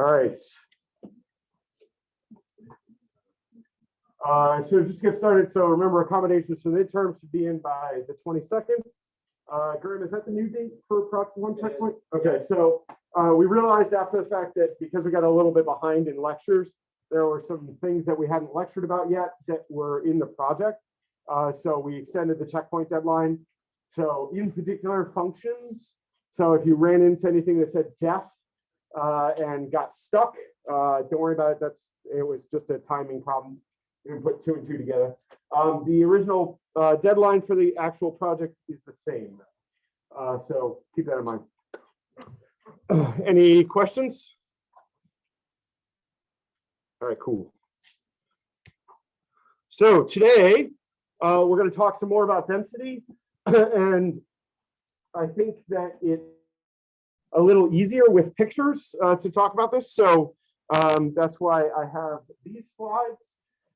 All right. Uh, so just to get started, so remember accommodations for the midterms should be in by the twenty-second. Uh, Graham, is that the new date for proxy one checkpoint? Okay, so, uh, we realized after the fact that because we got a little bit behind in lectures, there were some things that we hadn't lectured about yet that were in the project. Uh, so we extended the checkpoint deadline. So in particular functions, so if you ran into anything that said def uh, and got stuck, uh, don't worry about it. That's, it was just a timing problem. We put two and two together. Um, the original uh, deadline for the actual project is the same. Uh, so keep that in mind. Any questions? All right, cool. So today, uh, we're going to talk some more about density. and I think that it a little easier with pictures uh, to talk about this. So um, that's why I have these slides.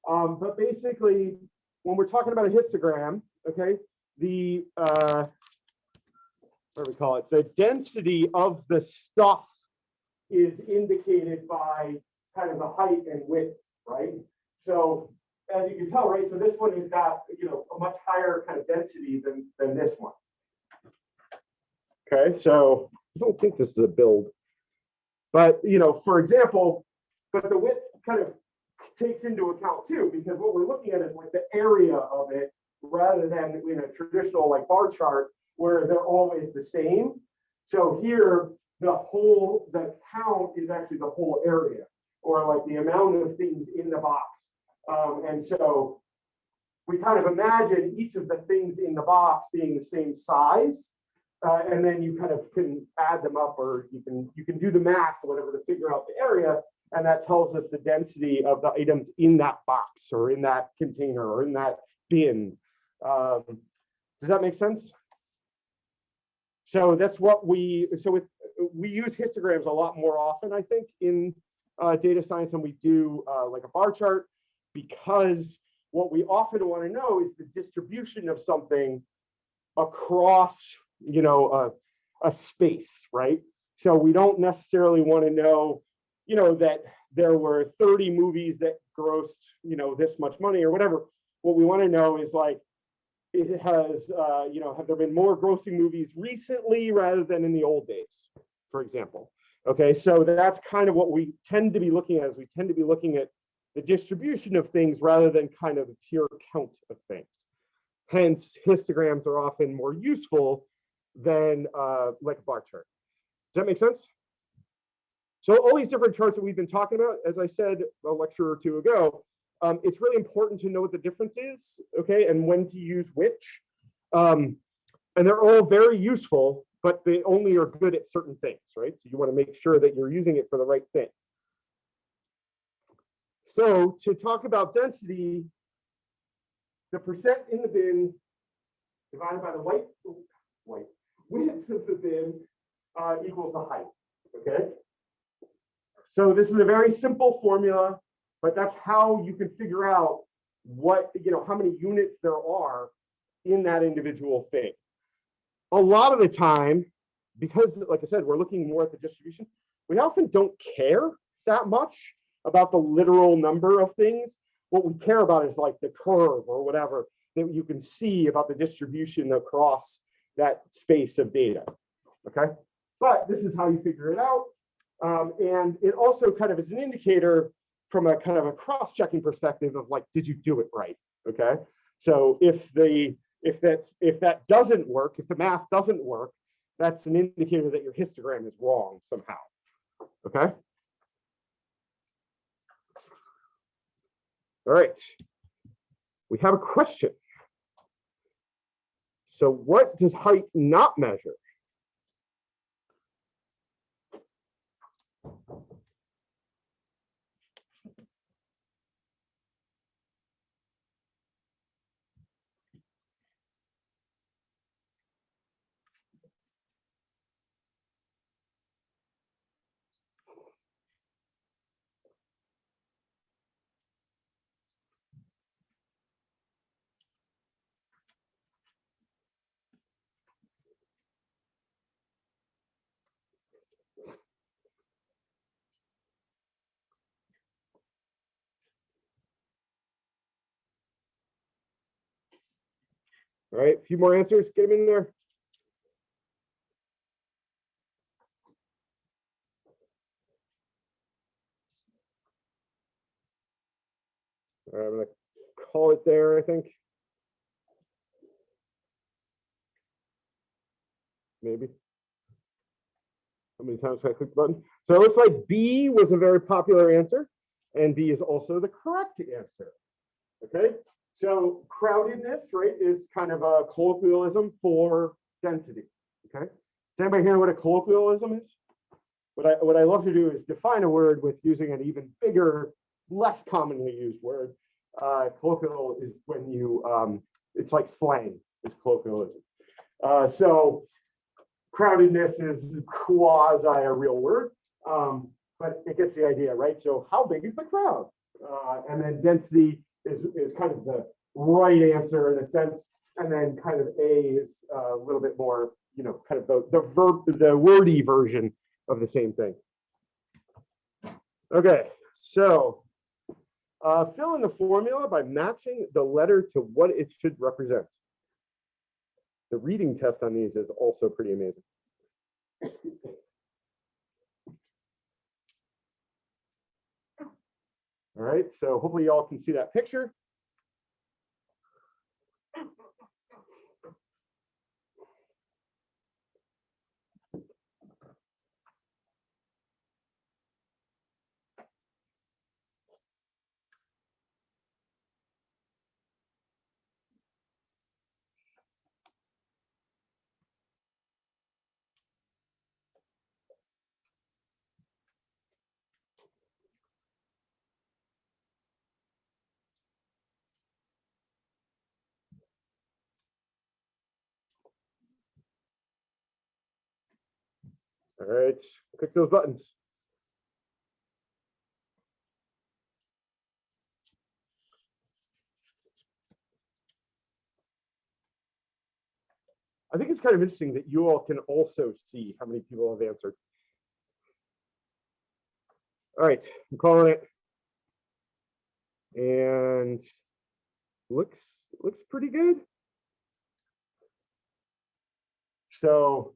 Um, but basically, when we're talking about a histogram, okay, the uh, what do we call it? The density of the stuff is indicated by kind of the height and width, right? So as you can tell, right, so this one has got, you know, a much higher kind of density than, than this one. Okay, so I don't think this is a build. But, you know, for example, but the width kind of takes into account too, because what we're looking at is like the area of it rather than in a traditional like bar chart where they're always the same. So here, the whole, the count is actually the whole area or like the amount of things in the box. Um, and so we kind of imagine each of the things in the box being the same size. Uh, and then you kind of can add them up or you can you can do the math or whatever to figure out the area. And that tells us the density of the items in that box or in that container or in that bin. Um, does that make sense? So that's what we, so with, we use histograms a lot more often, I think, in uh, data science than we do uh, like a bar chart, because what we often want to know is the distribution of something across, you know, a, a space, right? So we don't necessarily want to know, you know, that there were 30 movies that grossed, you know, this much money or whatever. What we want to know is like, it has, uh, you know, have there been more grossing movies recently rather than in the old days, for example? Okay, so that's kind of what we tend to be looking at is we tend to be looking at the distribution of things rather than kind of a pure count of things. Hence, histograms are often more useful than uh, like a bar chart. Does that make sense? So all these different charts that we've been talking about, as I said a lecture or two ago, um, it's really important to know what the difference is, okay, and when to use which. Um, and they're all very useful, but they only are good at certain things, right? So you want to make sure that you're using it for the right thing. So to talk about density, the percent in the bin divided by the white, white of the bin uh, equals the height, okay? So this is a very simple formula, but that's how you can figure out what, you know, how many units there are in that individual thing. A lot of the time, because like I said, we're looking more at the distribution, we often don't care that much about the literal number of things. What we care about is like the curve or whatever that you can see about the distribution across that space of data, okay? But this is how you figure it out. Um, and it also kind of is an indicator from a kind of a cross-checking perspective of like, did you do it right? Okay. So if the if that's if that doesn't work, if the math doesn't work, that's an indicator that your histogram is wrong somehow. Okay. All right. We have a question. So what does height not measure? All right, a few more answers, get them in there. All right, I'm gonna call it there, I think. Maybe. How many times can I click the button? So it looks like B was a very popular answer, and B is also the correct answer. Okay, so crowdedness, right, is kind of a colloquialism for density. Okay, does anybody hear what a colloquialism is? What I what I love to do is define a word with using an even bigger, less commonly used word. Uh, colloquial is when you um, it's like slang. It's colloquialism. Uh, so crowdedness is quasi a real word, um, but it gets the idea, right? So how big is the crowd? Uh, and then density is, is kind of the right answer in a sense. And then kind of A is a little bit more, you know, kind of the, the verb, the wordy version of the same thing. Okay, so uh, fill in the formula by matching the letter to what it should represent. The reading test on these is also pretty amazing. All right, so hopefully y'all can see that picture. All right, click those buttons. I think it's kind of interesting that you all can also see how many people have answered. All right, I'm calling it. And looks looks pretty good. So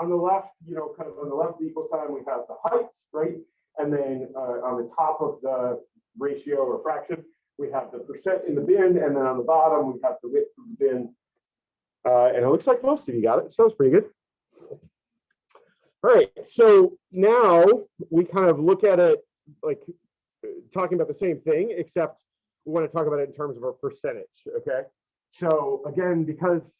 on the left, you know, kind of on the left of the equal sign, we have the height, right? And then uh, on the top of the ratio or fraction, we have the percent in the bin, and then on the bottom, we have the width of the bin. Uh, and it looks like most of you got it. Sounds pretty good. All right, so now we kind of look at it like talking about the same thing, except we want to talk about it in terms of a percentage, okay? So again, because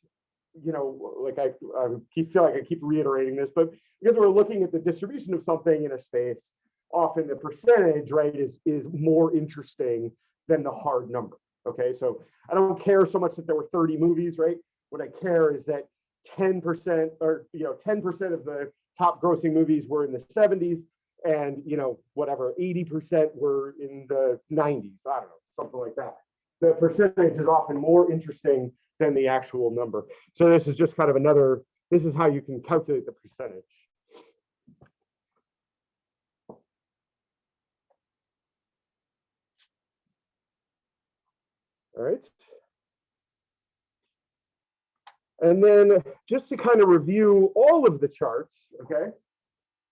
you know, like I, I keep feel like I keep reiterating this, but because we're looking at the distribution of something in a space, often the percentage, right, is is more interesting than the hard number. Okay, so I don't care so much that there were 30 movies, right? What I care is that 10% or you know 10% of the top grossing movies were in the 70s, and you know whatever 80% were in the 90s. I don't know, something like that. The percentage is often more interesting than the actual number. So this is just kind of another, this is how you can calculate the percentage. All right. And then just to kind of review all of the charts, okay,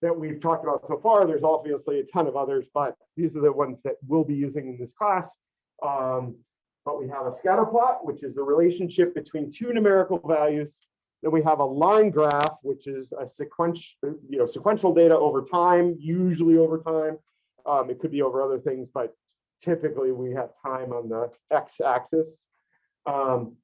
that we've talked about so far, there's obviously a ton of others, but these are the ones that we'll be using in this class. Um, but we have a scatter plot, which is the relationship between two numerical values. Then we have a line graph, which is a sequential, you know, sequential data over time, usually over time. Um, it could be over other things, but typically we have time on the x-axis. Um,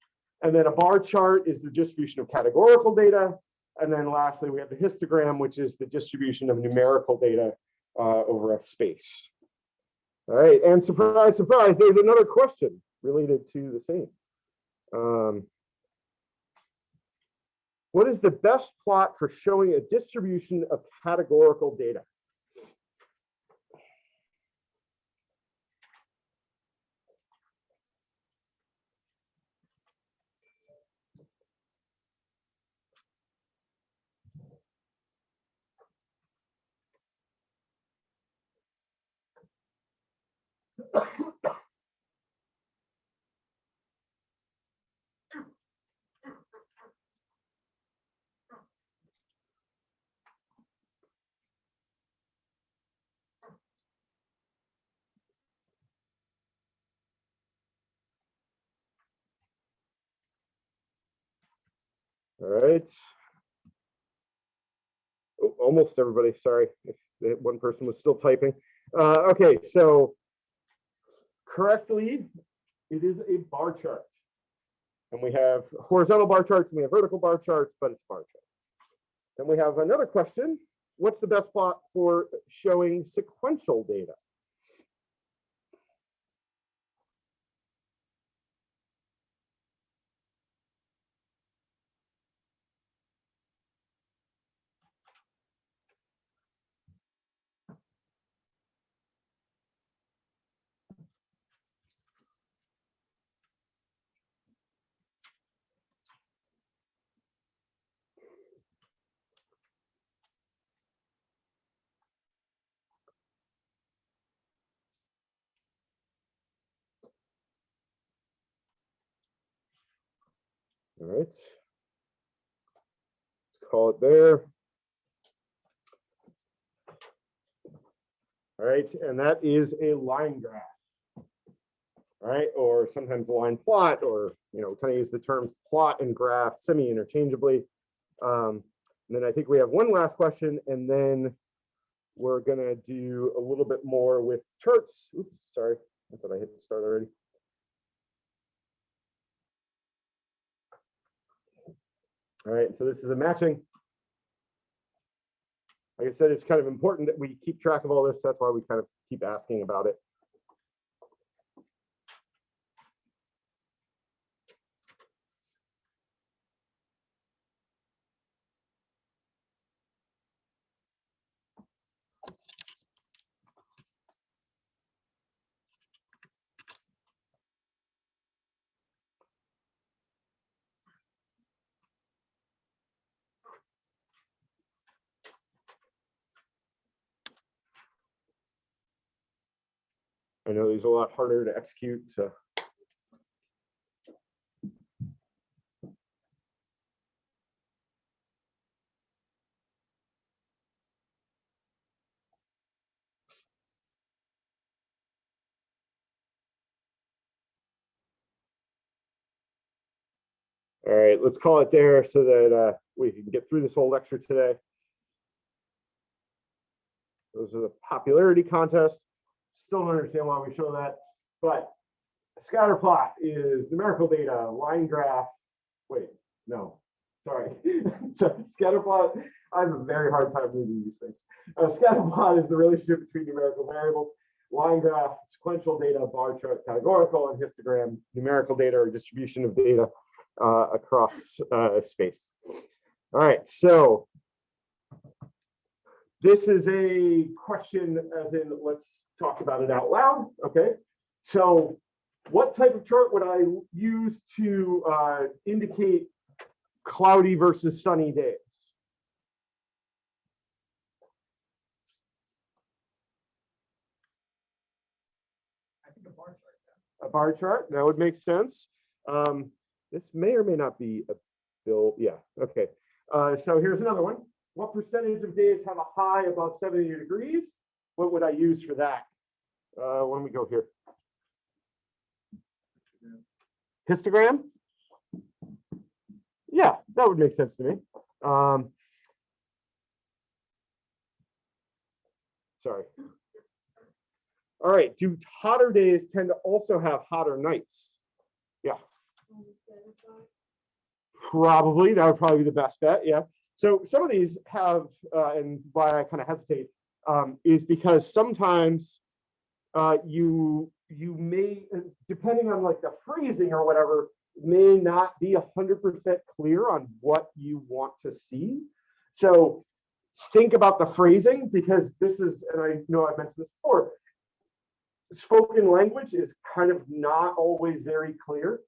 and then a bar chart is the distribution of categorical data. And then lastly, we have the histogram, which is the distribution of numerical data uh, over a space. All right, and surprise, surprise, there's another question related to the same. Um, what is the best plot for showing a distribution of categorical data? Right. Oh, Almost everybody, sorry, if one person was still typing. Uh, okay, so correctly, it is a bar chart. And we have horizontal bar charts and we have vertical bar charts, but it's bar chart. Then we have another question. What's the best plot for showing sequential data? Right. Let's call it there. All right, and that is a line graph. right? or sometimes a line plot, or, you know, kind of use the terms plot and graph semi-interchangeably. Um, and then I think we have one last question, and then we're gonna do a little bit more with charts. Oops, sorry, I thought I hit start already. All right, so this is a matching. Like I said, it's kind of important that we keep track of all this. That's why we kind of keep asking about it. I know these are a lot harder to execute, so. All right, let's call it there so that uh, we can get through this whole lecture today. Those are the popularity contest. Still don't understand why we show that, but scatter plot is numerical data, line graph. Wait, no, sorry. So scatter plot, I have a very hard time reading these things. A scatter plot is the relationship between numerical variables. Line graph, sequential data, bar chart, categorical, and histogram, numerical data or distribution of data uh, across uh, space. All right, so this is a question as in, let's talk about it out loud, okay? So what type of chart would I use to uh, indicate cloudy versus sunny days? I think a bar chart, yeah. a bar chart, that would make sense. Um, this may or may not be a bill, yeah, okay. Uh, so here's another one. What percentage of days have a high above 70 degrees? What would I use for that? Uh, when we go here. Histogram? Yeah, that would make sense to me. Um, sorry. All right, do hotter days tend to also have hotter nights? Yeah. Probably, that would probably be the best bet, yeah. So some of these have, uh, and why I kind of hesitate, um, is because sometimes uh, you you may, uh, depending on like the phrasing or whatever, may not be hundred percent clear on what you want to see. So think about the phrasing because this is, and I know I've mentioned this before, spoken language is kind of not always very clear.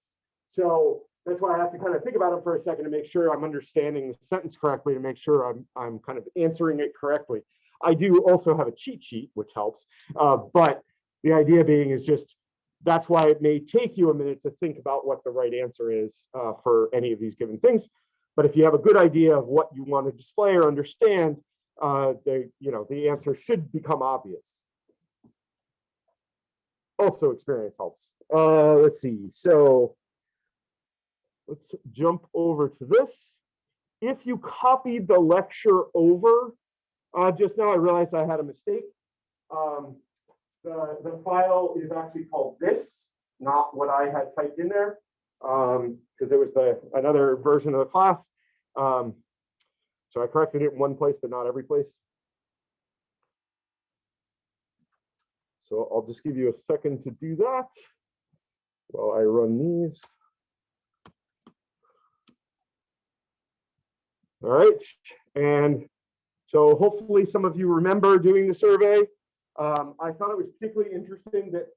So that's why I have to kind of think about it for a second to make sure I'm understanding the sentence correctly, to make sure I'm, I'm kind of answering it correctly. I do also have a cheat sheet, which helps, uh, but the idea being is just, that's why it may take you a minute to think about what the right answer is uh, for any of these given things. But if you have a good idea of what you want to display or understand, uh, the, you know, the answer should become obvious also experience helps. Uh, let's see. So let's jump over to this. if you copied the lecture over, uh, just now I realized I had a mistake. Um, the, the file is actually called this, not what I had typed in there. Um, because it was the, another version of the class. Um, so I corrected it in one place, but not every place. So I'll just give you a second to do that while I run these. All right, and so hopefully some of you remember doing the survey. Um, I thought it was particularly interesting that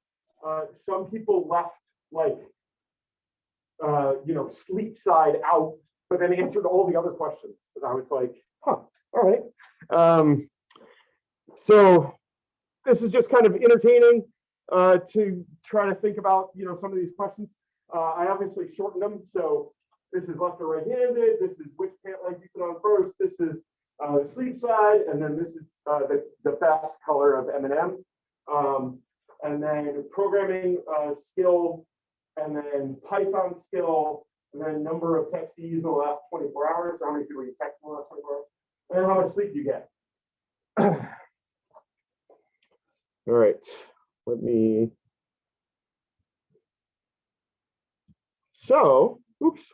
uh, some people left like, uh, you know, sleep side out, but then answered all the other questions. And I was like, huh, all right. Um, so this is just kind of entertaining uh, to try to think about, you know, some of these questions. Uh, I obviously shortened them. So this is left or right handed. This is which pant leg you put on first. This is the sleep side. And then this is uh, the, the best color of M&M. Um, and then programming uh, skill, and then Python skill, and then number of texts in the last 24 hours. How many people you text in the last 24 hours? And how much sleep you get. All right, let me. So, oops.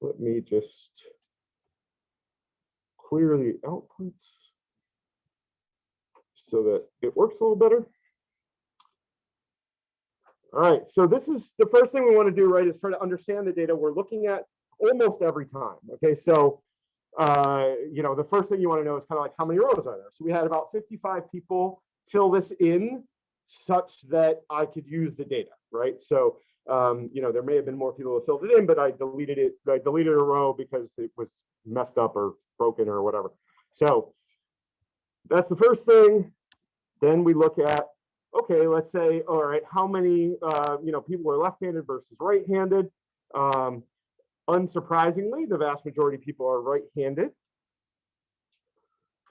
Let me just clear the output so that it works a little better. All right, so this is the first thing we want to do, right, is try to understand the data we're looking at almost every time. Okay, so uh, you know, the first thing you want to know is kind of like how many rows are there? So we had about 55 people fill this in such that I could use the data, right? So, um, you know, there may have been more people who filled it in, but I deleted it. I deleted a row because it was messed up or broken or whatever. So that's the first thing. Then we look at, okay, let's say, all right, how many, uh, you know, people are left-handed versus right-handed? Um, Unsurprisingly, the vast majority of people are right-handed.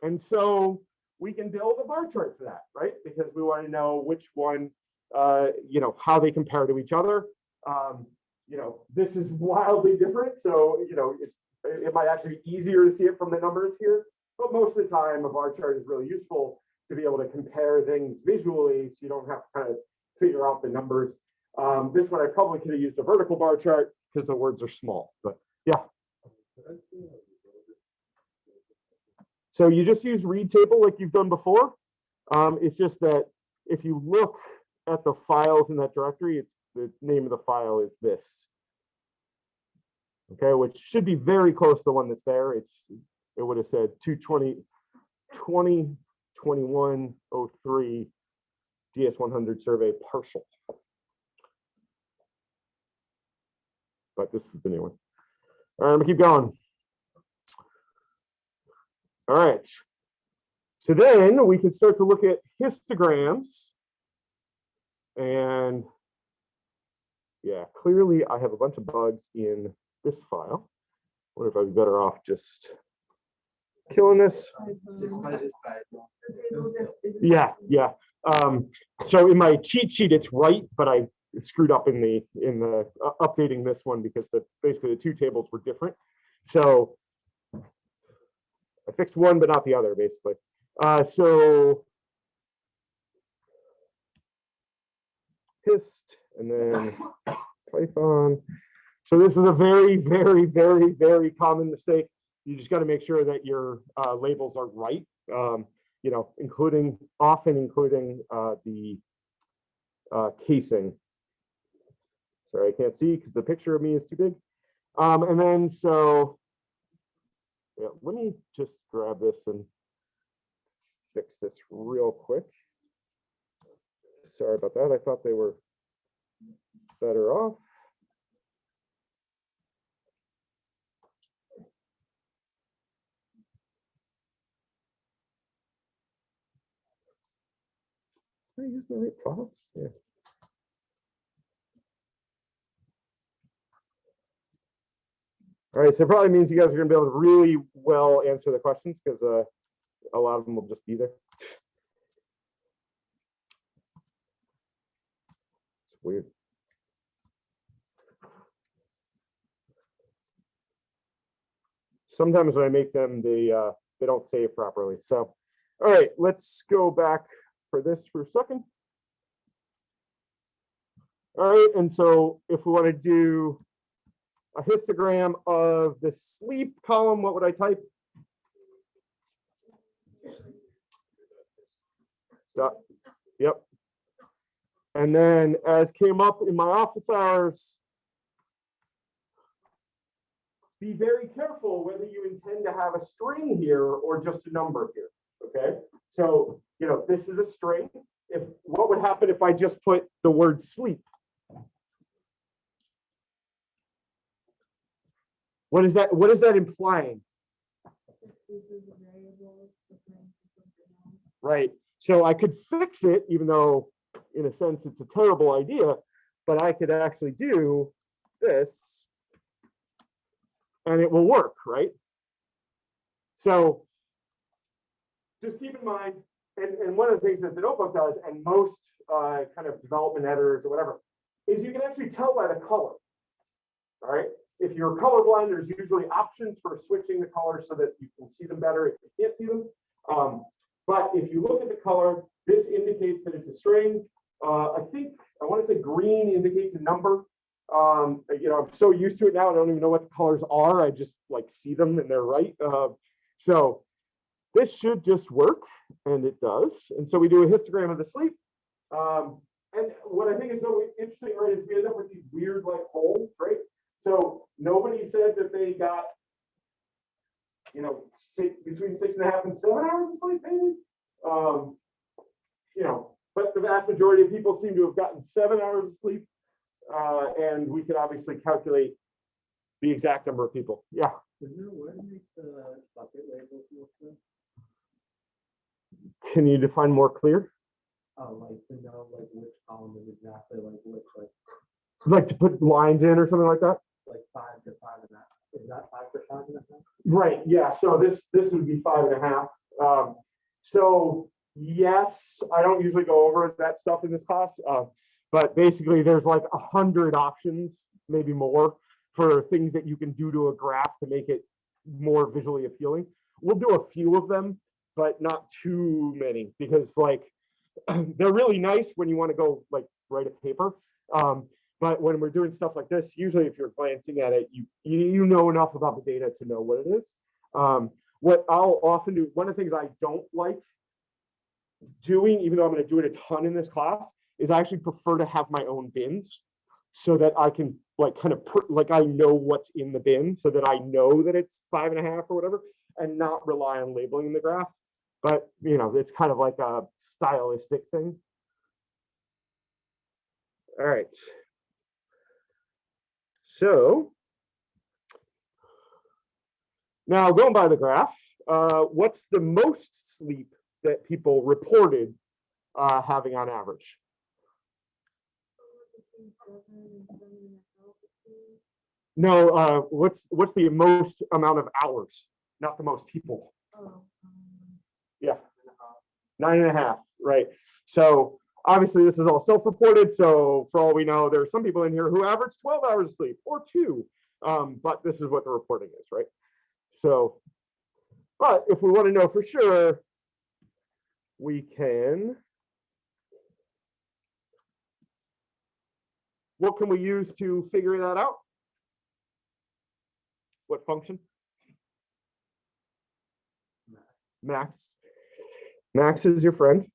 And so we can build a bar chart for that, right? Because we want to know which one, uh, you know, how they compare to each other. Um, you know, this is wildly different. So, you know, it's, it might actually be easier to see it from the numbers here, but most of the time a bar chart is really useful to be able to compare things visually so you don't have to kind of figure out the numbers. Um, this one I probably could have used a vertical bar chart because the words are small, but yeah. So you just use read table like you've done before. Um, it's just that if you look at the files in that directory, it's the name of the file is this. Okay, which should be very close to the one that's there. It's it would have said 220 20 21 03 DS100 survey partial. but this is the new one. All right, I'm gonna keep going. All right. So then we can start to look at histograms. And yeah, clearly I have a bunch of bugs in this file. Wonder if I'd be better off just killing this. Yeah, yeah. Um, so in my cheat sheet, it's right, but I screwed up in the in the uh, updating this one because the basically the two tables were different. So I fixed one, but not the other, basically. Uh, so and then Python. So this is a very, very, very, very common mistake. You just got to make sure that your uh, labels are right. Um, you know, including often including uh, the uh, casing Sorry, I can't see because the picture of me is too big. Um, and then so, yeah, let me just grab this and fix this real quick. Sorry about that. I thought they were better off. I use the right file? Yeah. All right, so it probably means you guys are gonna be able to really well answer the questions because uh, a lot of them will just be there. Weird. Sometimes when I make them, they uh, they don't save properly. So, all right, let's go back for this for a second. All right, and so if we want to do a histogram of the sleep column, what would I type? Yep, and then as came up in my office hours, be very careful whether you intend to have a string here or just a number here, okay? So, you know, this is a string. If, what would happen if I just put the word sleep? What is that, what is that implying? Right, so I could fix it, even though in a sense it's a terrible idea, but I could actually do this and it will work, right? So just keep in mind, and, and one of the things that the notebook does, and most uh, kind of development editors or whatever, is you can actually tell by the color. All right, if you're colorblind, there's usually options for switching the color so that you can see them better if you can't see them. Um, but if you look at the color, this indicates that it's a string. Uh, I think I want to say green indicates a number. Um, you know, I'm so used to it now, I don't even know what the colors are. I just like see them and they're right. Uh, so this should just work, and it does. And so we do a histogram of the sleep. Um, and what I think is so interesting, right, is we end up with these weird like holes, right? So nobody said that they got, you know, six, between six and a half and seven hours of sleep, maybe. Um, you know, but the vast majority of people seem to have gotten seven hours of sleep. Uh, and we can obviously calculate the exact number of people. Yeah. Is there a way to make the bucket labels more clear? Can you define more clear? Oh, like to know like which column is exactly like which, like, Like to put lines in or something like that? like five to five and a half. Is that five to five and a half? Right, yeah, so this, this would be five and a half. Um, so, yes, I don't usually go over that stuff in this class. Uh, but basically, there's like a hundred options, maybe more, for things that you can do to a graph to make it more visually appealing. We'll do a few of them, but not too many, because like, they're really nice when you want to go like write a paper. Um, but when we're doing stuff like this, usually if you're glancing at it, you, you, know enough about the data to know what it is. Um, what I'll often do, one of the things I don't like doing, even though I'm gonna do it a ton in this class, is I actually prefer to have my own bins so that I can like kind of put, like I know what's in the bin so that I know that it's five and a half or whatever and not rely on labeling the graph. But, you know, it's kind of like a stylistic thing. All right. So now going by the graph, uh, what's the most sleep that people reported uh, having on average? No, uh, what's what's the most amount of hours, not the most people? Yeah, nine and a half, right? So obviously this is all self-reported. So for all we know, there are some people in here who average 12 hours of sleep or two. Um, but this is what the reporting is, right? So, but if we want to know for sure, we can. What can we use to figure that out? What function? Max. Max is your friend.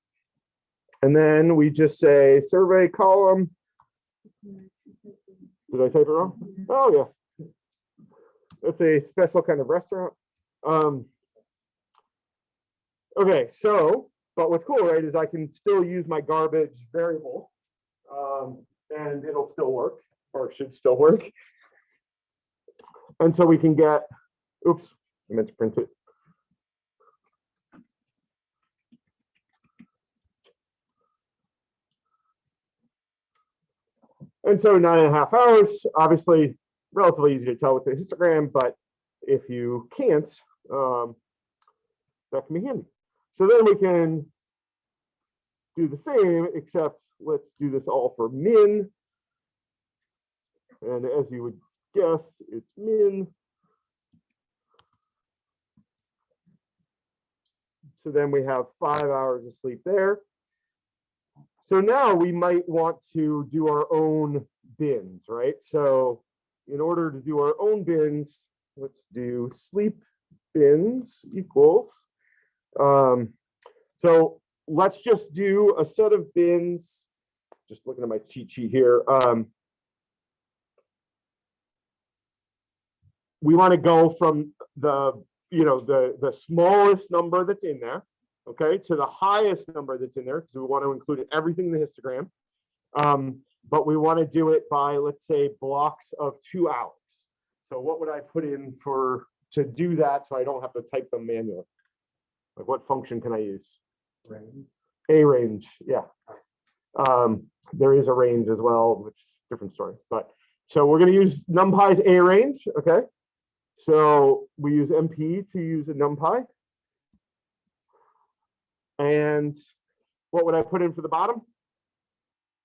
And then we just say survey column. Did I type it wrong? Oh, yeah. It's a special kind of restaurant. Um, okay, so, but what's cool, right, is I can still use my garbage variable. Um, and it'll still work, or it should still work. And so we can get, oops, I meant to print it. And so nine and a half hours, obviously relatively easy to tell with the histogram, but if you can't, um, that can be handy. So then we can do the same, except let's do this all for min. And as you would guess, it's min. So then we have five hours of sleep there. So now we might want to do our own bins, right? So in order to do our own bins, let's do sleep bins equals. Um, so let's just do a set of bins. Just looking at my cheat sheet here. Um, we want to go from the, you know, the, the smallest number that's in there, okay, to the highest number that's in there, because we want to include everything in the histogram. Um, but we want to do it by, let's say, blocks of two hours. So what would I put in for, to do that, so I don't have to type them manually? Like what function can I use? range. arange, yeah. Um, there is a range as well, which is a different story, but, so we're gonna use NumPy's arange, okay? So we use np to use a NumPy. And what would I put in for the bottom?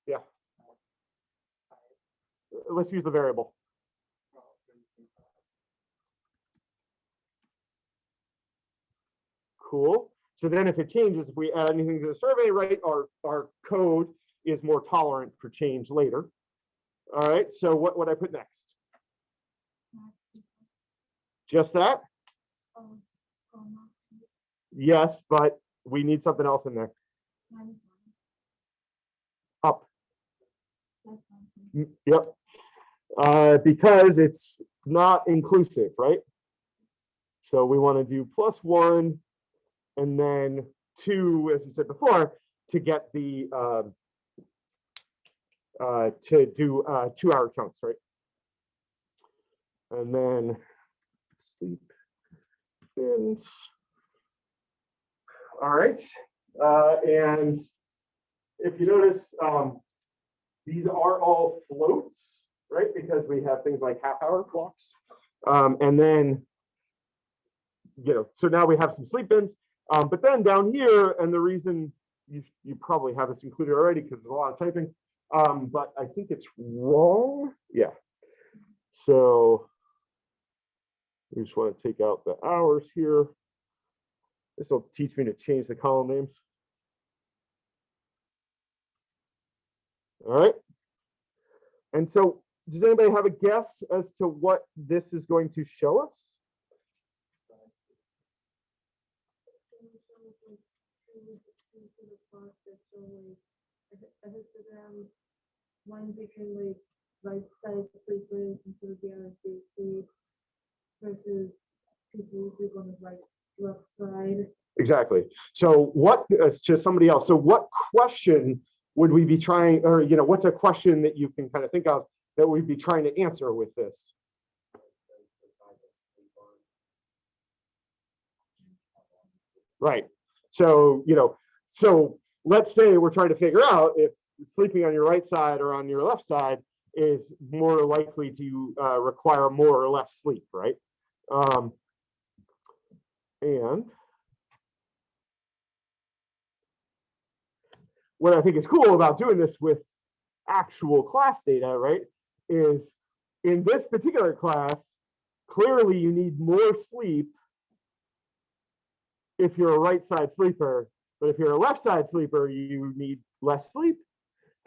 Yeah. Let's use the variable. Cool. So then if it changes, if we add anything to the survey, right, our, our code is more tolerant for change later. All right, so what would I put next? Just that? Yes, but we need something else in there. Up. Mm, Yep. Uh, because it's not inclusive, right? So we want to do plus one and then two, as you said before, to get the um, uh, to do uh, two hour chunks, right? And then sleep bins. All right, uh, and if you notice, um, these are all floats, right? Because we have things like half hour clocks. Um, and then, you know, so now we have some sleep bins. Um, but then down here, and the reason you, you probably have this included already because there's a lot of typing, um, but I think it's wrong. Yeah. So we just want to take out the hours here. This will teach me to change the column names. All right. And so does anybody have a guess as to what this is going to show us? A histogram, one picture like right side sleepers instead of the other side sleep versus people who sleep on the right left side. Exactly. So what, uh, to somebody else, so what question would we be trying, or, you know, what's a question that you can kind of think of that we'd be trying to answer with this? Right. So, you know, so let's say we're trying to figure out if sleeping on your right side or on your left side is more likely to uh, require more or less sleep, right? Um, and what I think is cool about doing this with actual class data, right, is in this particular class, clearly you need more sleep if you're a right side sleeper, but if you're a left side sleeper, you need less sleep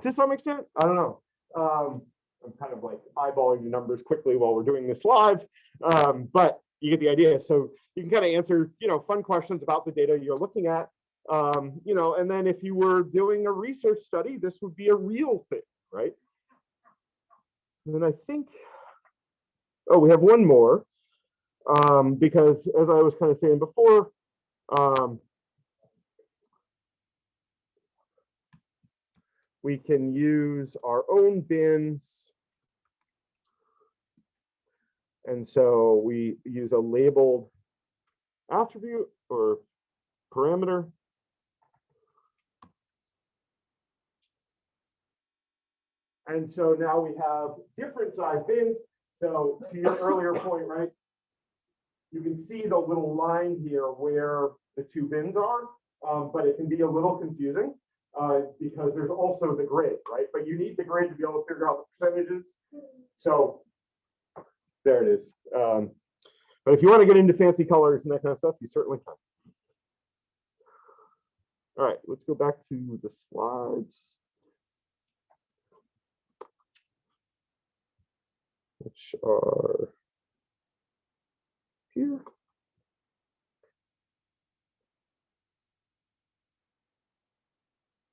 to some extent. I don't know. Um, I'm kind of like eyeballing the numbers quickly while we're doing this live, um, but you get the idea. So you can kind of answer, you know, fun questions about the data you're looking at. Um, you know, and then if you were doing a research study, this would be a real thing, right? And then I think, oh, we have one more, um, because as I was kind of saying before, um, we can use our own bins. And so we use a labeled attribute or parameter. And so now we have different size bins. So to your earlier point, right? You can see the little line here where the two bins are, um, but it can be a little confusing uh, because there's also the grid, right? But you need the grid to be able to figure out the percentages. So there it is. Um, but if you want to get into fancy colors and that kind of stuff, you certainly can. All right, let's go back to the slides. Which are here.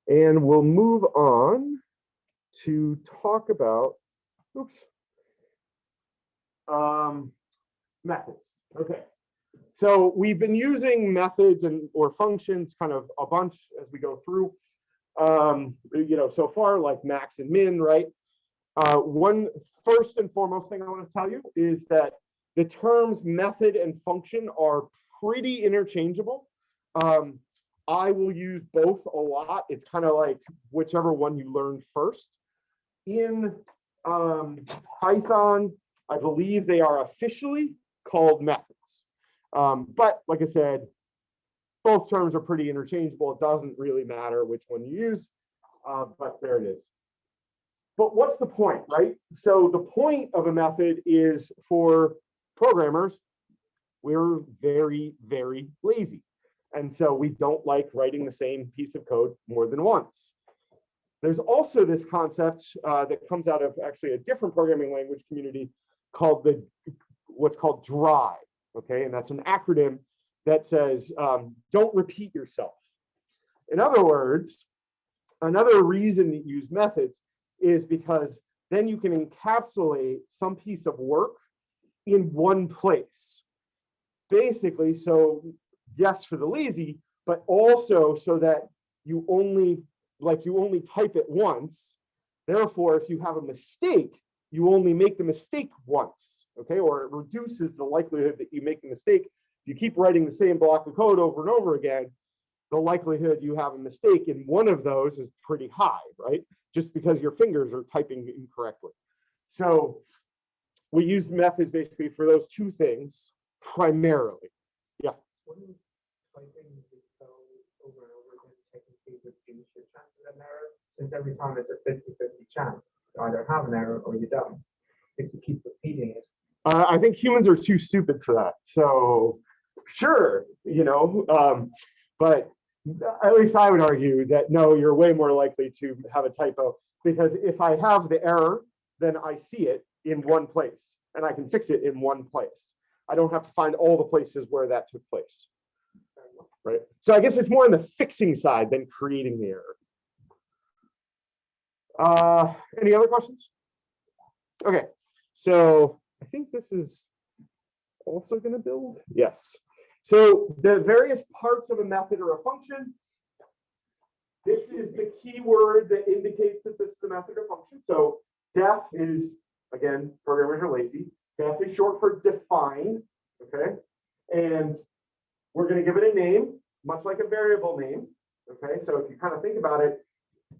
And we'll move on to talk about, oops. Um, methods, okay. So we've been using methods and or functions kind of a bunch as we go through. Um, you know, so far like max and min, right? Uh, one first and foremost thing I want to tell you is that the terms method and function are pretty interchangeable. Um, I will use both a lot. It's kind of like whichever one you learn first. In um, Python, I believe they are officially called methods. Um, but like I said, both terms are pretty interchangeable. It doesn't really matter which one you use, uh, but there it is. But what's the point, right? So the point of a method is for programmers, we're very, very lazy. And so we don't like writing the same piece of code more than once. There's also this concept uh, that comes out of actually a different programming language community called the what's called dry. Okay, and that's an acronym that says um, don't repeat yourself. In other words, another reason you use methods is because then you can encapsulate some piece of work in one place. Basically, so yes, for the lazy, but also so that you only, like you only type it once. Therefore, if you have a mistake, you only make the mistake once, okay? Or it reduces the likelihood that you make a mistake. If you keep writing the same block of code over and over again, the likelihood you have a mistake in one of those is pretty high, right? Just because your fingers are typing incorrectly. So we use methods basically for those two things primarily. Wouldn't typing the code over and over again technically reduce your chances of an error? Since every time it's a 50-50 chance, you either have an error or you don't. If you keep repeating it, Uh, I think humans are too stupid for that. So sure, you know, um, but at least I would argue that no, you're way more likely to have a typo because if I have the error, then I see it in one place and I can fix it in one place. I don't have to find all the places where that took place. Right. So I guess it's more on the fixing side than creating the error. Uh, any other questions? Okay, so I think this is also going to build. Yes. So the various parts of a method or a function. This is the key word that indicates that this is a method or function. So def is, again, programmers are lazy. Def is short for define, okay? And we're going to give it a name, much like a variable name, okay? So if you kind of think about it,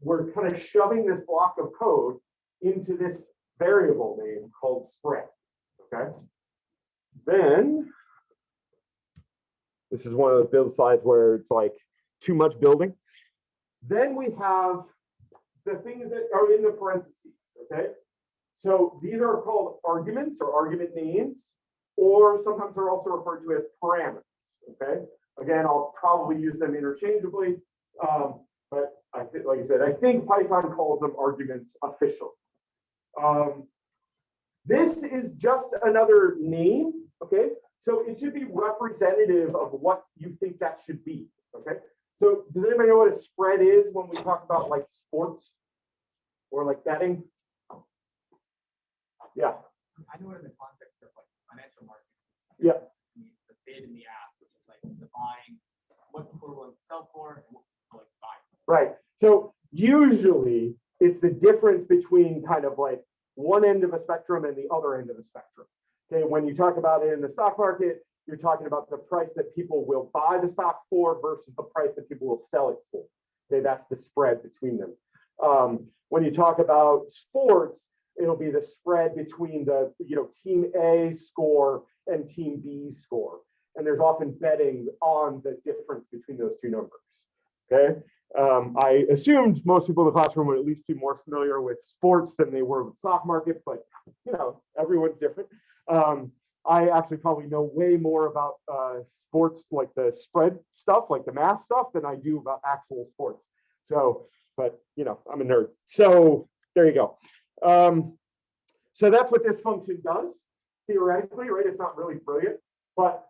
we're kind of shoving this block of code into this variable name called spread, okay? Then, this is one of the build slides where it's like too much building. Then we have the things that are in the parentheses, okay? So these are called arguments or argument names, or sometimes they're also referred to as parameters, okay? Again, I'll probably use them interchangeably, um, but I think, like I said, I think Python calls them arguments official. Um, this is just another name, okay? So it should be representative of what you think that should be, okay? So does anybody know what a spread is when we talk about like sports or like betting? Yeah, I know it in the context of like financial markets. Yeah. The bid and the ask, is what people are willing to sell for and what people right. So usually it's the difference between kind of like one end of a spectrum and the other end of the spectrum. Okay, when you talk about it in the stock market, you're talking about the price that people will buy the stock for versus the price that people will sell it for. Okay, that's the spread between them. Um, when you talk about sports, it'll be the spread between the you know team A score and team B score. And there's often betting on the difference between those two numbers. Okay. Um, I assumed most people in the classroom would at least be more familiar with sports than they were with stock market, but you know, everyone's different. Um, I actually probably know way more about uh, sports, like the spread stuff, like the math stuff, than I do about actual sports. So, but you know, I'm a nerd. So there you go. Um, so that's what this function does theoretically, right? It's not really brilliant, but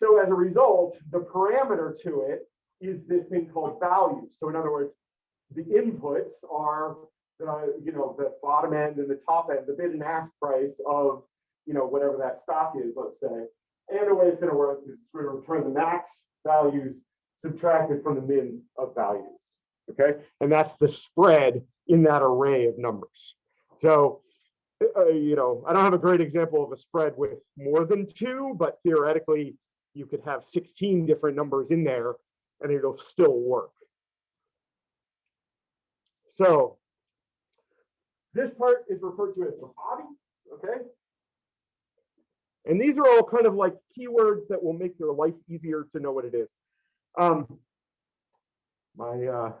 so as a result, the parameter to it is this thing called value. So in other words, the inputs are the, you know, the bottom end and the top end, the bid and ask price of, you know, whatever that stock is, let's say. And the way it's gonna work is it's gonna return the max values subtracted from the min of values, okay? And that's the spread in that array of numbers. So, uh, you know, I don't have a great example of a spread with more than two, but theoretically, you could have 16 different numbers in there and it'll still work. So this part is referred to as the body, okay? And these are all kind of like keywords that will make your life easier to know what it is. Um, my, uh,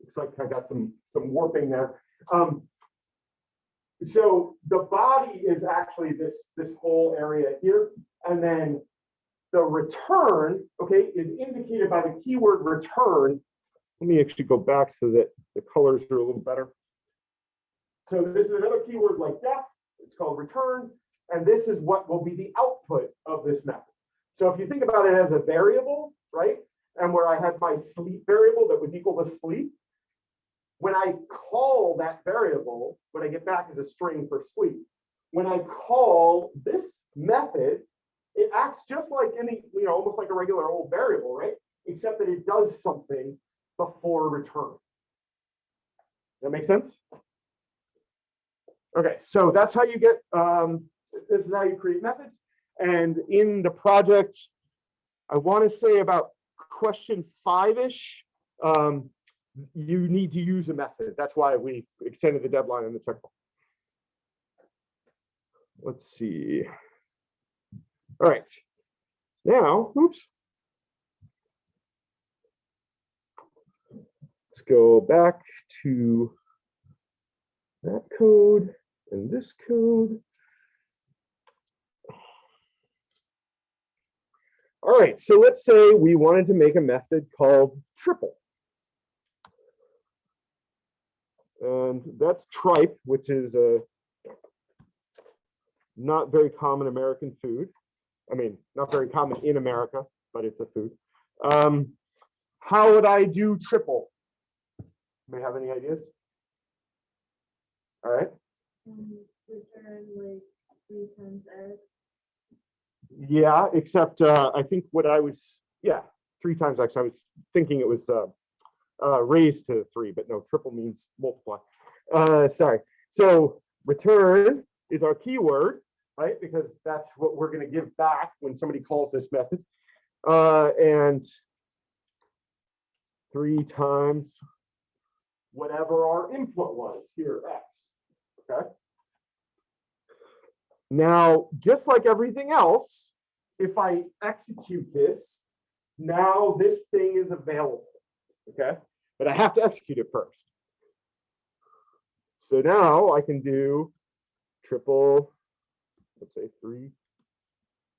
looks like I got some, some warping there. Um, so the body is actually this, this whole area here. And then the return, okay, is indicated by the keyword return. Let me actually go back so that the colors are a little better. So this is another keyword like def, it's called return, and this is what will be the output of this method. So if you think about it as a variable, right? And where I had my sleep variable that was equal to sleep, when I call that variable, what I get back is a string for sleep. When I call this method, it acts just like any, you know, almost like a regular old variable, right? Except that it does something before return. That makes sense? Okay, so that's how you get, um, this is how you create methods. And in the project, I want to say about question five-ish, um, you need to use a method. That's why we extended the deadline in the technical. Let's see. All right. Now, oops. Let's go back to that code and this code. All right, so let's say we wanted to make a method called triple. And that's tripe, which is a not very common American food. I mean, not very common in America, but it's a food. Um, how would I do triple? May have any ideas? All right. Um, return like three times X. Yeah, except uh, I think what I was, yeah, three times X. I was thinking it was uh, uh, raised to three, but no, triple means multiply. Uh, sorry. So return is our keyword, right? Because that's what we're going to give back when somebody calls this method. Uh, and three times whatever our input was here, X. Okay. Now, just like everything else, if I execute this, now this thing is available. Okay, but I have to execute it first. So now I can do triple, let's say three,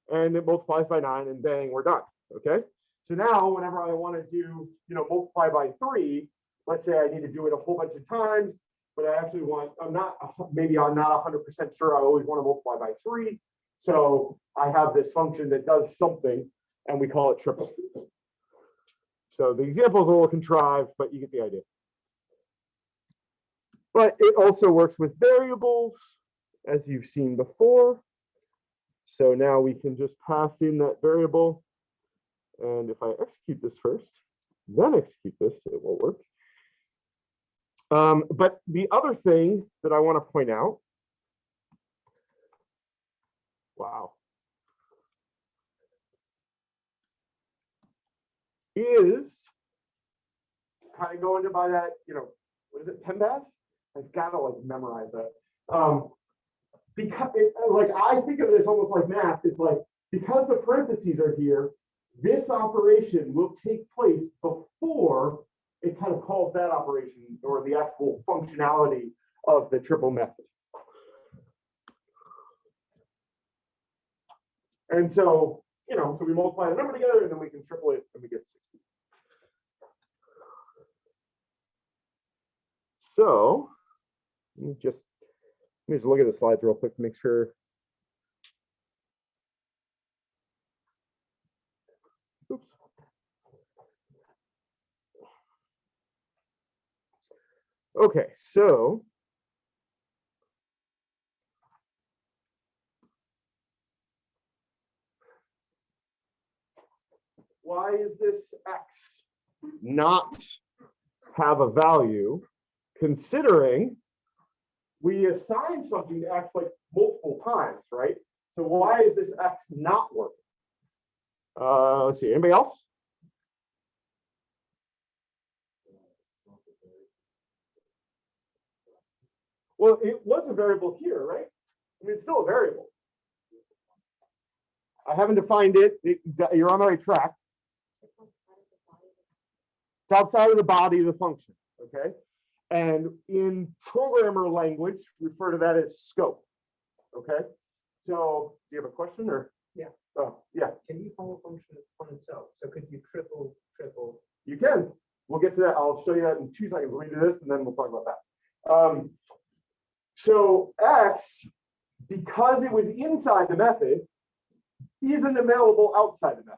and it multiplies by nine, and bang, we're done. Okay, so now whenever I want to do, you know, multiply by three, let's say I need to do it a whole bunch of times, but I actually want, I'm not, maybe I'm not hundred percent sure, I always want to multiply by three. So I have this function that does something and we call it triple. So the example is a little contrived, but you get the idea. But it also works with variables, as you've seen before. So now we can just pass in that variable. And if I execute this first, then execute this, it will work. Um, but the other thing that I want to point out. Wow. Is kind of going to buy that, you know, what is it, PEMDAS? I've got to like memorize that. Um, because it, like I think of this almost like math, is like because the parentheses are here, this operation will take place before it kind of calls that operation or the actual functionality of the triple method. And so, you know, so we multiply the number together and then we can triple it and we get sixty. So, let me just, let me just look at the slides real quick to make sure. Oops. Okay, so. Why is this X not have a value considering we assign something to X like multiple times, right? So why is this X not working? Uh, let's see, anybody else? Well, it was a variable here, right? I mean, it's still a variable. I haven't defined it. It- You're on the right track. It's outside of the body of the function, okay? And in programmer language, refer to that as scope. Okay, so do you have a question or? Yeah. Oh, yeah, Can you call a function on itself? So could you triple, triple? you can. We'll get to that. I'll show you that in two seconds. Let me do this and then we'll talk about that. Um, so X, because it was inside the method, isn't available outside the method.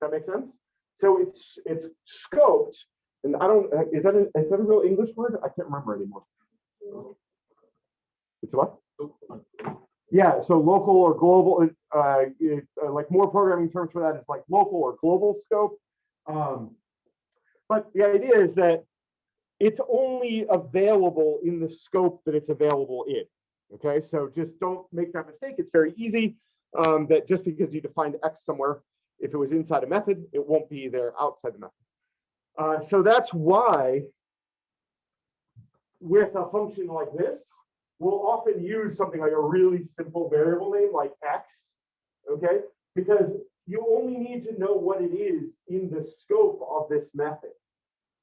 Does that make sense? So it's, it's scoped, and I don't, uh, is that, a- is that a real English word? I can't remember anymore. It's what? Yeah, so local or global, uh, it, uh, like more programming terms for that is like local or global scope. Um, but the idea is that it's only available in the scope that it's available in. Okay, so just don't make that mistake. It's very easy. Um, that just because you defined X somewhere, if it was inside a method, it won't be there outside the method. Uh, so that's why with a function like this, we'll often use something like a really simple variable name like X, okay? Because you only need to know what it is in the scope of this method.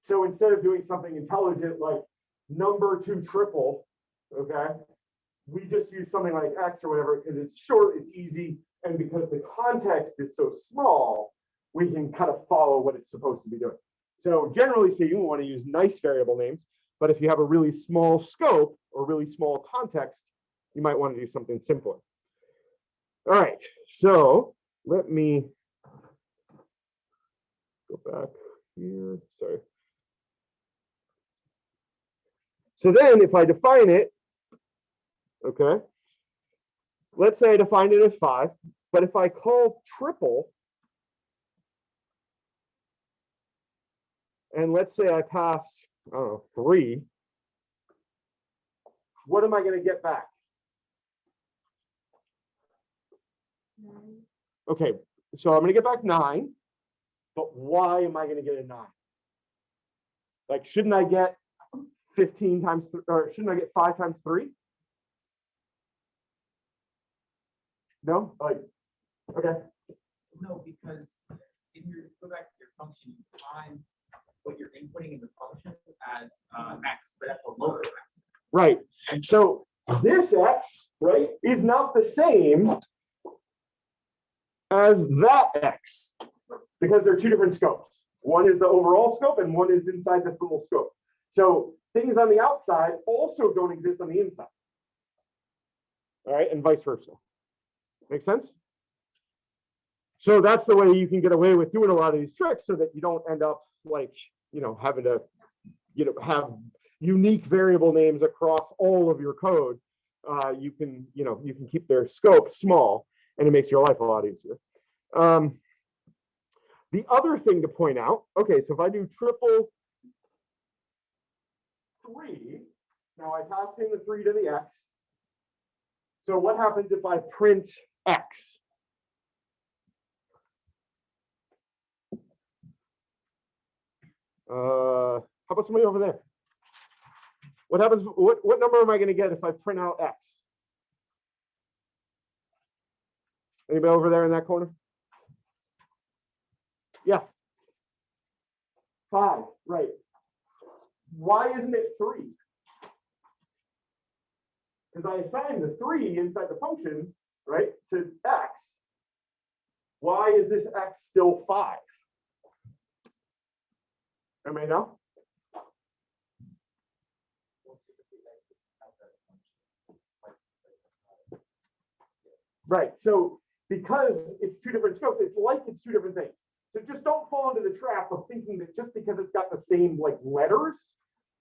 So instead of doing something intelligent like number two triple, okay? We just use something like X or whatever, because it's short, it's easy, and because the context is so small, we can kind of follow what it's supposed to be doing. So generally speaking, we want to use nice variable names, but if you have a really small scope or really small context, you might want to do something simpler. All right, so let me go back here, sorry. So then if I define it, okay, let's say I define it as five, but if I call triple, and let's say I pass, I know, three, what am I gonna get back? Nine. Okay, so I'm gonna get back nine, but why am I gonna get a nine? Like, shouldn't I get fifteen times, th- or shouldn't I get five times three? No, like, okay, No, because in your, go back to your function, you define what you're inputting in the function as uh, X, but that's a local X. right, and so this X, right, is not the same as that X, because they're two different scopes. One is the overall scope and one is inside this little scope. So things on the outside also don't exist on the inside. All right, and vice versa. Make sense? So that's the way you can get away with doing a lot of these tricks so that you don't end up like, you know, having to, you know, have unique variable names across all of your code. Uh, you can, you know, you can keep their scope small and it makes your life a lot easier. Um, the other thing to point out, okay, so if I do triple three, now I passed in the three to the X. So what happens if I print X? Uh, how about somebody over there? What happens, what, what number am I gonna get if I print out X? Anybody over there in that corner? Yeah. Five, right. Why isn't it three? Because I assigned the three inside the function, right, to X. why is this x still five? Right, so because it's two different scopes, it's like it's two different things. So just don't fall into the trap of thinking that just because it's got the same like letters,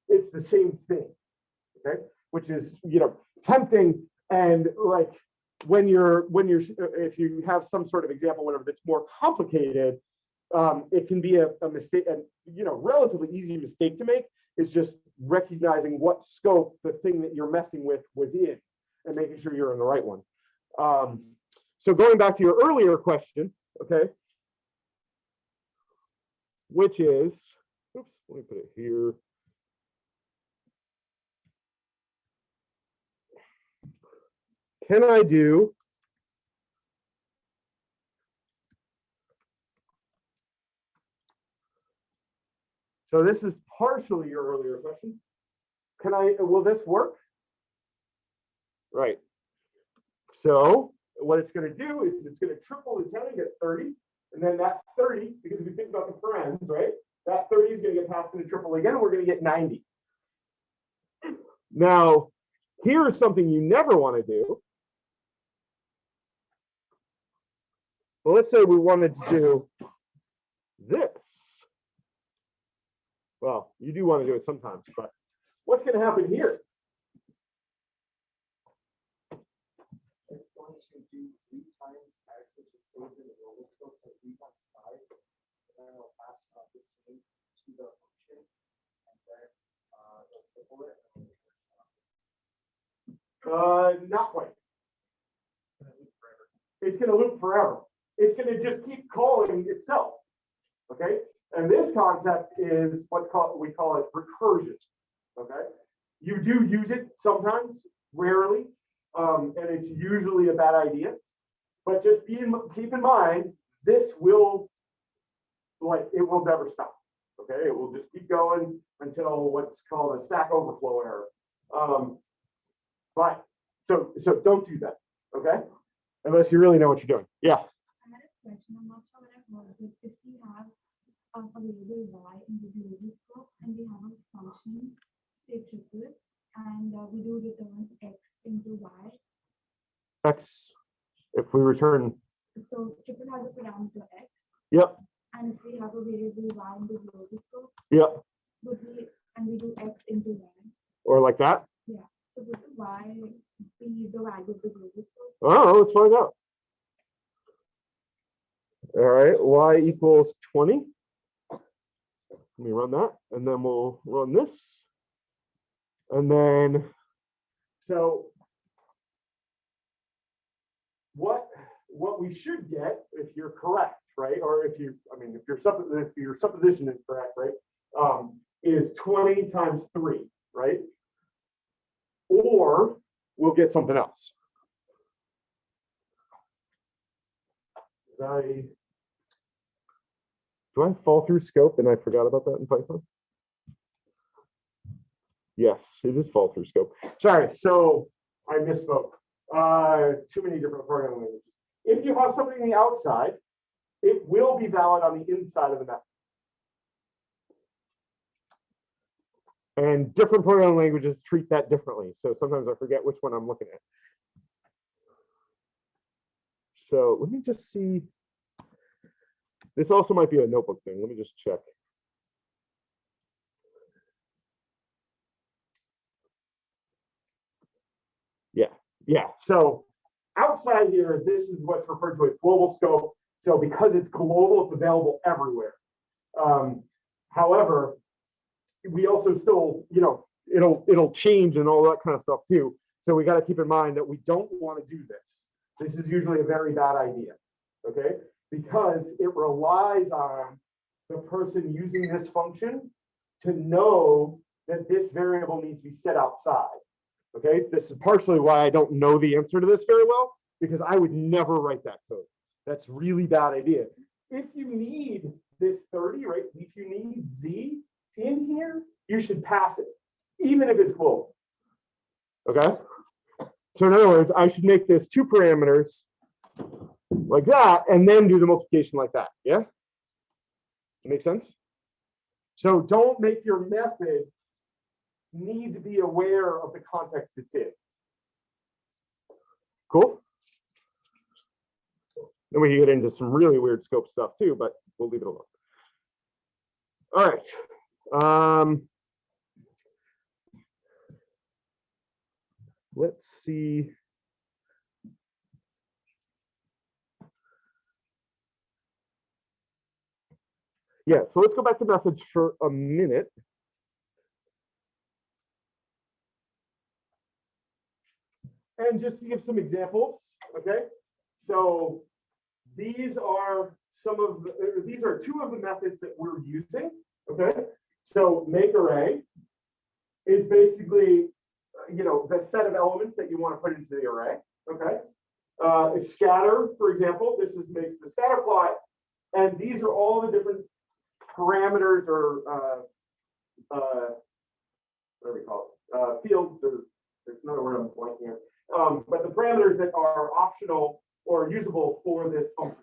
it's the same thing. Okay, which is, you know, tempting and like when you're, when you're, if you have some sort of example, whatever, that's more complicated, um, it can be a, a mistake, and, you know, relatively easy mistake to make is just recognizing what scope the thing that you're messing with was in and making sure you're in the right one. Um, so going back to your earlier question, okay? Which is, oops, let me put it here. Can I do So this is partially your earlier question. Can I, will this work? Right. So what it's gonna do is it's gonna triple the ten and get thirty. And then that thirty, because if you think about the parens, right? That thirty is gonna get passed into triple again, and we're gonna get ninety. Now, here is something you never wanna do. Well, let's say we wanted to do this. Well, you do want to do it sometimes, but what's going to happen here? Uh, not quite. It's going to loop forever. It's going to just keep calling itself. Okay, and this concept is what's called we call it recursion. Okay, you do use it sometimes, rarely, um, and it's usually a bad idea. But just be in, keep in mind, this will like it will never stop. Okay, it will just keep going until what's called a stack overflow error. Um, but so so don't do that. Okay, unless you really know what you're doing. Yeah. I had a question, I'm not sure when I heard it, if we have a variable y in the global scope and we have a function, say triple, and uh, we do return x into y. X, if we return, So triple has a parameter x. Yep. And if we have a variable y in the global scope, yep, would we, and we do x into y. or like that. Yeah. So would y be the value of the global scope? Oh, let's find out. All right, y equals 20. Run that, and then we'll run this. And then, so what, what we should get, if you're correct, right, or if you, I mean, if your if your supposition is correct, right, um, is 20 times three, right? Or we'll get something else. Do I fall through scope and I forgot about that in Python? Yes, it is fall through scope. Sorry, so I misspoke. Uh, too many different programming languages. If you have something on the outside, it will be valid on the inside of the method. And different programming languages treat that differently. So sometimes I forget which one I'm looking at. So let me just see. This also might be a notebook thing. Let me just check. Yeah, yeah. So outside here, this is what's referred to as global scope. So because it's global, it's available everywhere. Um, however, we also still, you know, it'll it'll change and all that kind of stuff too. So we got to keep in mind that we don't want to do this. This is usually a very bad idea, okay? Because it relies on the person using this function to know that this variable needs to be set outside. Okay, this is partially why I don't know the answer to this very well, because I would never write that code. That's really bad idea. If you need this 30, right, if you need Z in here, you should pass it, even if it's global. Okay? So in other words, I should make this two parameters, like that, and then do the multiplication like that, yeah? Make sense? So don't make your method need to be aware of the context it's in. Cool? Then we can get into some really weird scope stuff too, but we'll leave it alone. All right. Um, let's see. Yeah, so let's go back to methods for a minute. And just to give some examples, okay? So these are some of, the- these are two of the methods that we're using, okay? So make array is basically, you know, the set of elements that you want to put into the array, okay? Uh, scatter, for example, this is makes the scatter plot. And these are all the different parameters or, uh, uh, we call it? Uh, fields or, there's another word I'm blanking here. Um, but the parameters that are optional or usable for this function.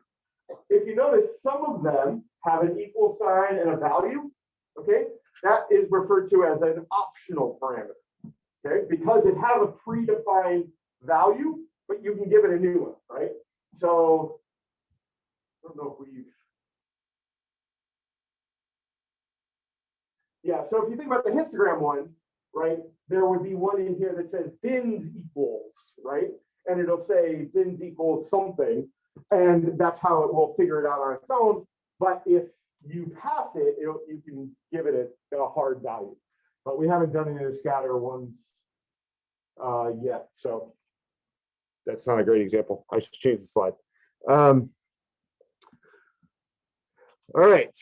If you notice, some of them have an equal sign and a value, okay? That is referred to as an optional parameter, okay? Because it has a predefined value, but you can give it a new one, right? So, I don't know if we. Yeah, so if you think about the histogram one, right, there would be one in here that says bins equals, right? And it'll say bins equals something, and that's how it will figure it out on its own. But if you pass it, you can give it a, a hard value. But we haven't done any of the scatter ones uh, yet, so that's not a great example. I should change the slide. Um, all right.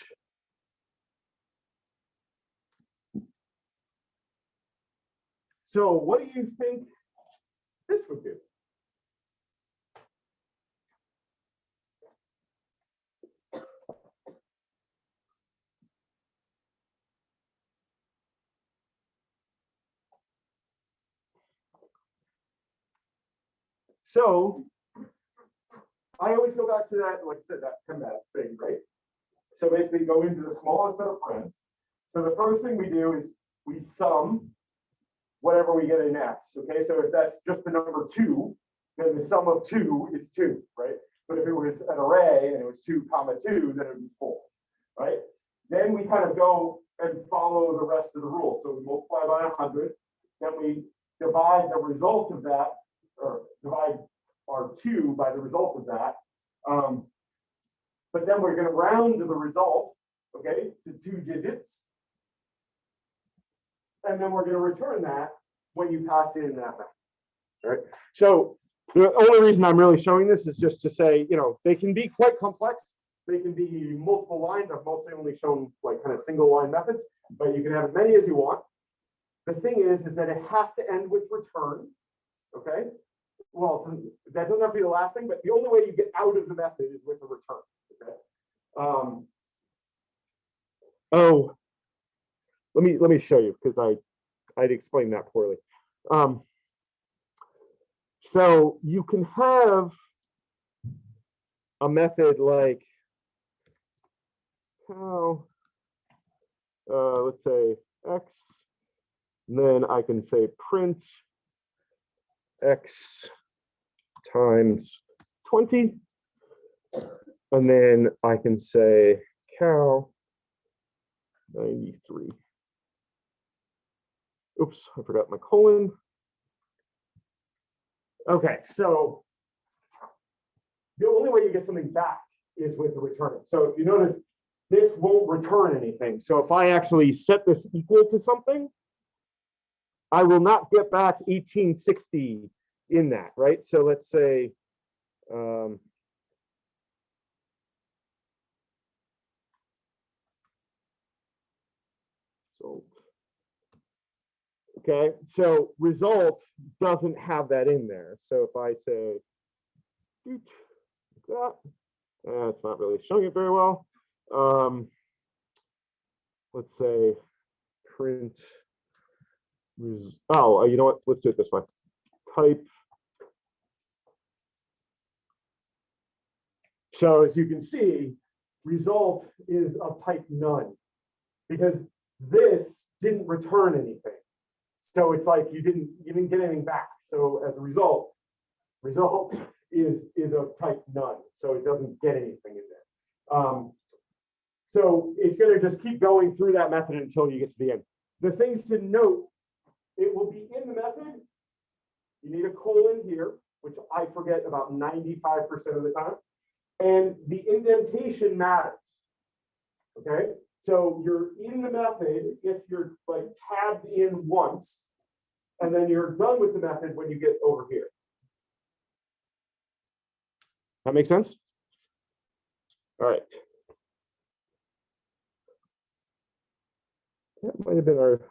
So what do you think this would do? So I always go back to that, like I said, that command thing, right? So basically go into the smallest set of friends. So the first thing we do is we sum whatever we get in X, okay? So if that's just the number two, then the sum of two is two, right? But if it was an array and it was two comma two, then it would be four, right? Then we kind of go and follow the rest of the rules. So we multiply by hundred, then we divide the result of that, or divide our two by the result of that. Um, but then we're gonna round the result, okay, to two digits. And then we're gonna return that when you pass in that. right, so the only reason I'm really showing this is just to say, you know, they can be quite complex. They can be multiple lines. I've mostly only shown like kind of single line methods, but you can have as many as you want. The thing is, is that it has to end with return, okay? Well, that doesn't have to be the last thing, but the only way you get out of the method is with a return, okay? Um, oh, let me, let me show you, because I, I'd explained that poorly. Um, so you can have a method like how, uh, let's say X, and then I can say print X times 20. And then I can say cow 93. Oops, I forgot my colon. Okay, so the only way you get something back is with the return. So if you notice, this won't return anything. So if I actually set this equal to something, I will not get back 1860 in that, right? So let's say, um, so, okay, so result doesn't have that in there. So if I say, that, uh, it's not really showing it very well. Um, let's say print oh, you know what? Let's do it this way. Type So as you can see, result is of type none. Because this didn't return anything. So it's like you didn't, you didn't get anything back. So as a result, result is, is of type none. So it doesn't get anything in there. Um, so it's gonna just keep going through that method until you get to the end. The things to note, it will be in the method. You need a colon here, which I forget about ninety-five percent of the time. And the indentation matters. Okay, so you're in the method if you're like tabbed in once. And then you're done with the method when you get over here. That makes sense? All right. That might have been our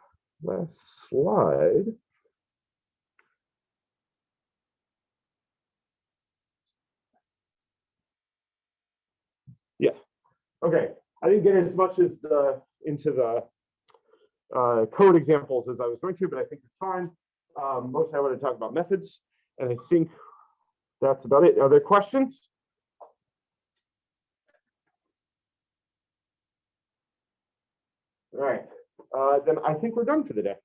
last slide. Yeah, okay. I didn't get as much as the, into the uh, code examples as I was going to, but I think it's fine. Um, Mostly I want to talk about methods, and I think that's about it. Are there questions? All right, uh, then I think we're done for the day.